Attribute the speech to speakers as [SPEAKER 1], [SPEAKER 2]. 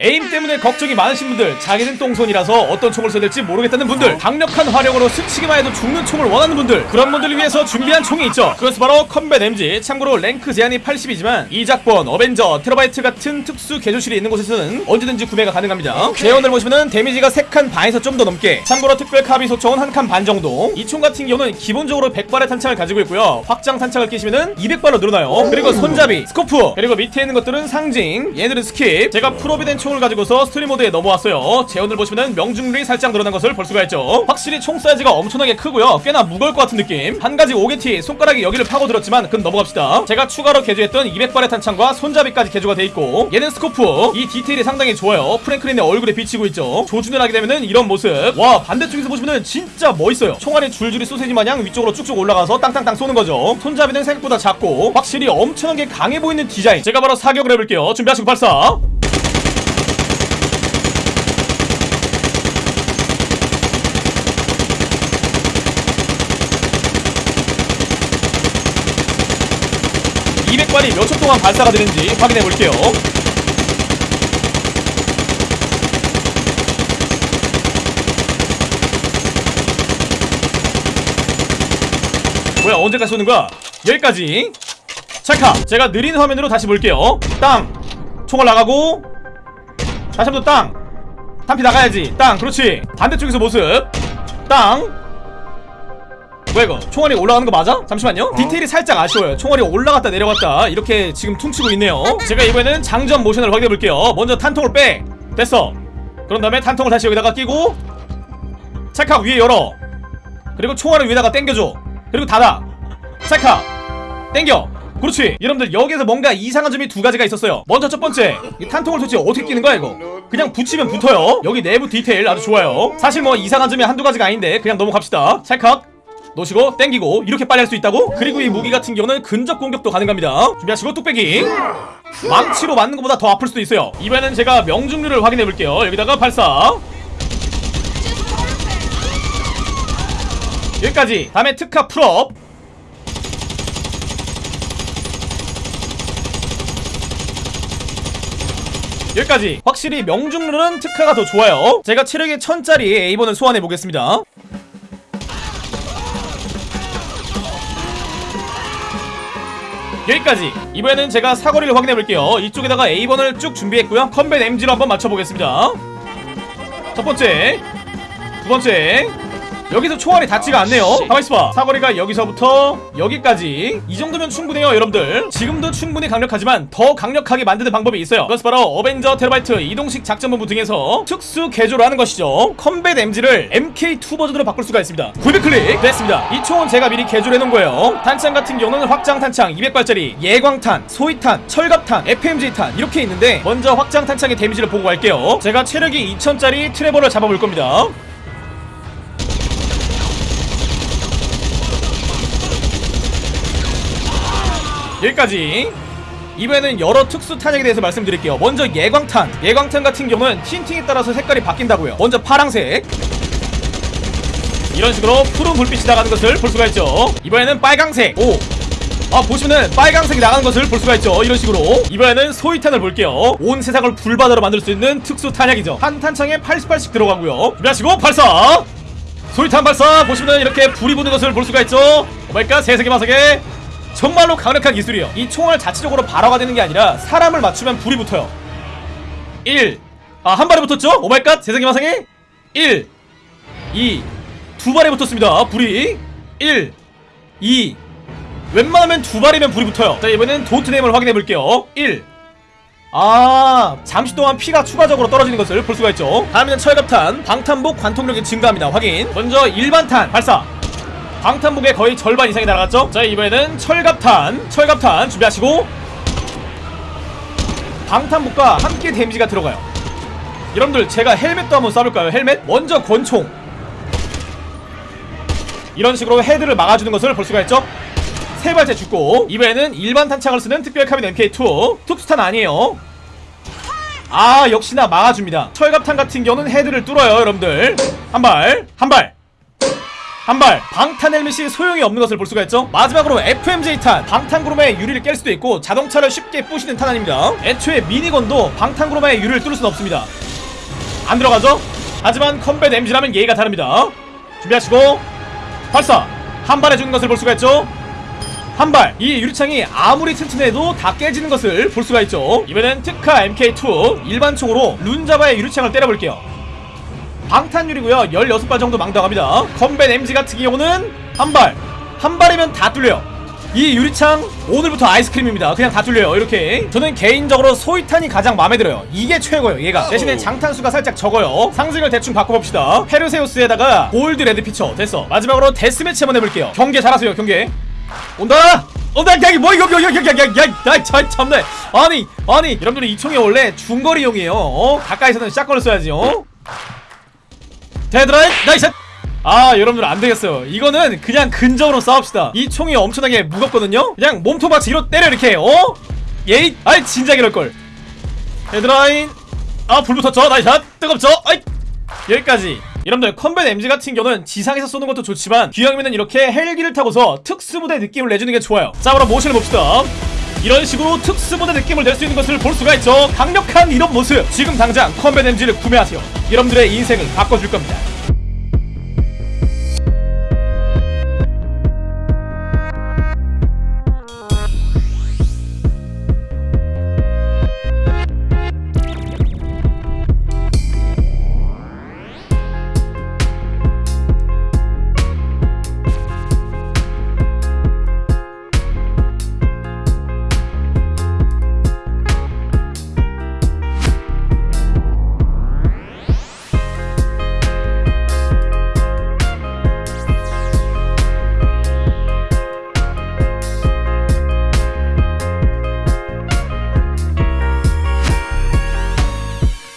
[SPEAKER 1] aim 때문에 걱정이 많으신 분들 자기는 똥손이라서 어떤 총을 써야 될지 모르겠다는 분들 강력한 화력으로 스치기만 해도 죽는 총을 원하는 분들 그런 분들을 위해서 준비한 총이 있죠. 그것은 바로 Combat MG 참고로 랭크 제한이 80이지만 이작본, 어벤져, 테러바이트 같은 특수 개조실이 있는 곳에서는 언제든지 구매가 가능합니다. 제원을 보시면은 데미지가 3칸 반에서 좀 더 넘게 참고로 특별 카빈 소총은 한칸반 정도. 이 총 같은 경우는 기본적으로 100발의 탄창을 가지고 있고요. 확장 탄창을 끼시면은 200발로 늘어나요. 그리고 손잡이, scope 그리고 밑에 있는 것들은 상징 얘들은 skip. 제가 full up이 된 총을 가지고서 스토리 모드에 넘어왔어요. 제원을 보시면은 명중률이 살짝 늘어난 것을 볼 수가 있죠. 확실히 총 사이즈가 엄청나게 크고요. 꽤나 무거울 것 같은 느낌. 한 가지 옥에 티 손가락이 여기를 파고들었지만 그건 넘어갑시다. 제가 추가로 개조했던 200발의 탄창과 손잡이까지 개조가 돼 있고 얘는 scope. 이 디테일이 상당히 좋아요. 프랭클린의 얼굴에 비치고 있죠. 조준을 하게 되면은 이런 모습. 와 반대쪽에서 보시면은 진짜 멋있어요. 총알이 줄줄이 소세지 마냥 위쪽으로 쭉쭉 올라가서 땅땅땅 쏘는 거죠. 손잡이는 생각보다 작고 확실히 엄청나게 강해 보이는 디자인. 제가 바로 사격을 해볼게요. 준비하시고 발사 (200발이 몇 초 동안 발사가 되는지 확인해 볼게요. 뭐야 언제까지 쏘는 거야? 여기까지. 찰카 제가 느린 화면으로 다시 볼게요. 땅. 총알 나가고. 다시 한번 땅. 탄피 나가야지. 땅. 그렇지. 반대쪽에서 모습. 땅 뭐야 이거? 총알이 올라가는 거 맞아? 잠시만요. 디테일이 살짝 아쉬워요. 총알이 올라갔다 내려갔다 이렇게 지금 퉁치고 있네요. 제가 이번에는 장전 모션을 확인해 볼게요. 먼저 탄통을 빼. 됐어. 그런 다음에 탄통을 다시 여기다가 끼고 찰칵 위에 열어. 그리고 총알을 위에다가 당겨줘. 그리고 닫아. 찰칵 땡겨. 그렇지. 여러분들 여기에서 뭔가 이상한 점이 두 가지가 있었어요. 먼저 첫 번째 이 탄통을 도대체 어떻게 끼는 거야 이거? 그냥 붙이면 붙어요. 여기 내부 디테일 아주 좋아요. 사실 뭐 이상한 점이 한두 가지가 아닌데 그냥 넘어갑시다. 찰칵 놓으시고 땡기고 이렇게 빨리 할 수 있다고? 그리고 이 무기 같은 경우는 근접 공격도 가능합니다. 준비하시고 뚝배기. 망치로 맞는 것보다 더 아플 수도 있어요. 이번에는 제가 명중률을 확인해 볼게요. 여기다가 발사. 여기까지. 다음에 특화 full up. 여기까지. 확실히 명중률은 특화가 더 좋아요. 제가 체력이 1000짜리 에이번을 소환해 보겠습니다 여기까지. 이번에는 제가 사거리를 확인해 볼게요. 이쪽에다가 에이번을 쭉 준비했고요. Combat MG로 한번 맞춰보겠습니다. 첫 번째 두 번째 여기서 총알이 닿지가 않네요. 가만있어봐. 사거리가 여기서부터 여기까지 이 정도면 충분해요 여러분들. 지금도 충분히 강력하지만 더 강력하게 만드는 방법이 있어요. 그것은 바로 어벤져 테러바이트 이동식 작전본부 등에서 특수 개조를 하는 것이죠. Combat MG를 MK2 버전으로 바꿀 수가 있습니다. 구입 클릭 됐습니다. 이 총은 제가 미리 개조를 해놓은 거예요. 탄창 같은 경우는 확장 탄창 200발짜리 예광탄 소이탄 철갑탄 FMJ탄 이렇게 있는데 먼저 확장 탄창의 데미지를 보고 갈게요. 제가 체력이 2000짜리 트레버를 잡아볼 겁니다 여기까지. 이번에는 여러 특수 탄약에 대해서 말씀드릴게요. 먼저 예광탄. 예광탄 같은 경우는 tinting에 따라서 색깔이 바뀐다고요. 먼저 파랑색. 이런 식으로 푸른 불빛이 나가는 것을 볼 수가 있죠. 이번에는 빨강색. 오. 아, 보시면은 빨강색이 나가는 것을 볼 수가 있죠. 이런 식으로. 이번에는 소이탄을 볼게요. 온 세상을 불바다로 만들 수 있는 특수 탄약이죠. 한 탄창에 80발씩 들어가고요. 준비하시고 발사! 소이탄 발사! 보시면은 이렇게 불이 붙는 것을 볼 수가 있죠. Oh my god 세상에 마상에 정말로 강력한 기술이에요. 이 총알 자체적으로 발화가 되는 게 아니라 사람을 맞추면 불이 붙어요. 1 아, 한 발에 붙었죠? Oh my god. 세상에 마상에? 1 2 두 발에 붙었습니다. 불이. 1 2 웬만하면 두 발이면 불이 붙어요. 자 이번엔 dot뎀을 확인해 볼게요. 1 아 잠시 동안 피가 추가적으로 떨어지는 것을 볼 수가 있죠. 다음에는 철갑탄 방탄복 관통력이 증가합니다. 확인. 먼저 일반탄 발사 방탄복의 거의 절반 이상이 날아갔죠? 자 이번에는 철갑탄 철갑탄 준비하시고 방탄복과 함께 데미지가 들어가요. 여러분들 제가 헬멧도 한번 쏴볼까요? 헬멧? 먼저 권총. 이런 식으로 헤드를 막아주는 것을 볼 수가 있죠? 세 발째 죽고 이번에는 일반 탄창을 쓰는 특별 카빈 MK2 특수탄 아니에요. 아 역시나 막아줍니다. 철갑탄 같은 경우는 헤드를 뚫어요 여러분들. 한발 한발 한발 방탄 헬멧이 소용이 없는 것을 볼 수가 있죠. 마지막으로 FMJ 탄 방탄구르마의 유리를 깰 수도 있고 자동차를 쉽게 부시는 탄 아닙니다. 애초에 미니건도 방탄구르마의 유리를 뚫을 수는 없습니다. 안 들어가죠? 하지만 컴뱃 MG라면 예의가 다릅니다. 준비하시고 발사! 한 발에 죽는 것을 볼 수가 있죠? 한 발! 이 유리창이 아무리 튼튼해도 다 깨지는 것을 볼 수가 있죠. 이번엔 특카 MK2 일반 총으로 룬자바의 유리창을 때려볼게요 방탄유리고요 16발 정도 감당합니다 Combat MG 같은 경우는 한발 한 발이면 다 뚫려요 이 유리창 오늘부터 아이스크림입니다 그냥 다 뚫려요 이렇게 저는 개인적으로 소이탄이 가장 마음에 들어요 이게 최고예요 얘가 대신에 장탄수가 살짝 적어요 상징을 대충 바꿔봅시다 페르세우스에다가 골드 레드 피처 됐어 마지막으로 데스매치 한번 해볼게요 경계 잘하세요 경계 온다 온다 야이 뭐 이거 이거 이거 이거 야야야 참네 아니 아니 여러분들 이 총이 원래 중거리용이에요 어? 가까이서는 shotgun을 써야지 어? 데드라인 nice 아 여러분들 안되겠어요. 이거는 그냥 근접으로 싸웁시다. 이 총이 엄청나게 무겁거든요? 그냥 몸통같이 뒤로 때려 이렇게. 어? 예이? 아이 진작 이럴걸. 헤드라인. 아 불 붙었죠 nice shot! 뜨겁죠? 아이! 여기까지. 여러분들 Combat MG 같은 경우는 지상에서 쏘는 것도 좋지만 기왕이면 이렇게 헬기를 타고서 특수부대 느낌을 내주는 게 좋아요. 자 그럼 모션을 봅시다 이런 식으로 특수부대 느낌을 낼 수 있는 것을 볼 수가 있죠. 강력한 이런 모습. 지금 당장 Combat MG를 구매하세요. 여러분들의 인생을 바꿔줄 겁니다